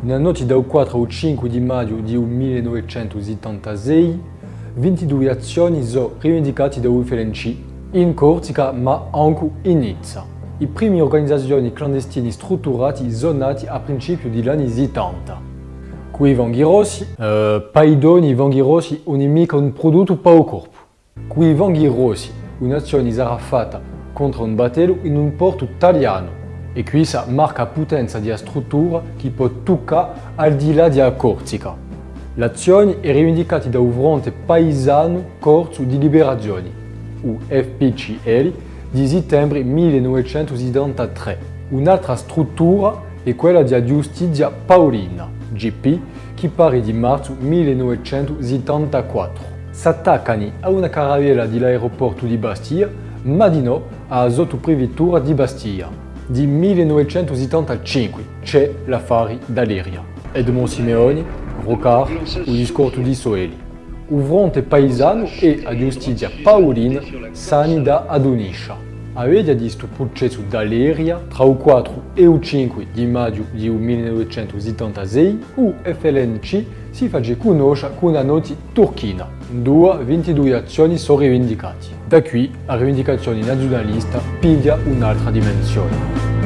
Nella notte dal 4 al 5 di maggio di 1976, 22 azioni sono rivendicate da UFLNC in Corsica ma anche in Nizza. Le prime organizzazioni clandestine strutturate sono nate a principio degli anni 70. Qui i vanghi rossi, eh, paidoni i vanghi rossi non è mica un prodotto il corpo. Qui i vanghi rossi, un'azione sarà fatta contro un battello in un porto italiano e questa marca potenza di struttura che può toccare al di là della Corsica. L'azione è rivendicata da un fronte paesano Corso di Liberazione, UFPCL, di settembre 1973. Un'altra struttura è quella della Giustizia Paolina, GP, che pare di marzo 1974. S'attaccano a una caravella dell'aeroporto di Bastia, ma di no alla sottoprefettura di Bastia. Di 1975 c'è l'affare d'Aleria. Edmond Simeoni, Rocard, o discorso di Soeli. Il fronte paesano e la giustizia paolina sani da Adoniscia. Avete visto il processo d'Aleria tra il 4 e il 5 di maggio di 1976 il FLNC si fa conoscere con una nota turchina. Due 22 azioni sono rivendicate. Da qui la rivendicazione nazionalista piglia un'altra dimensione.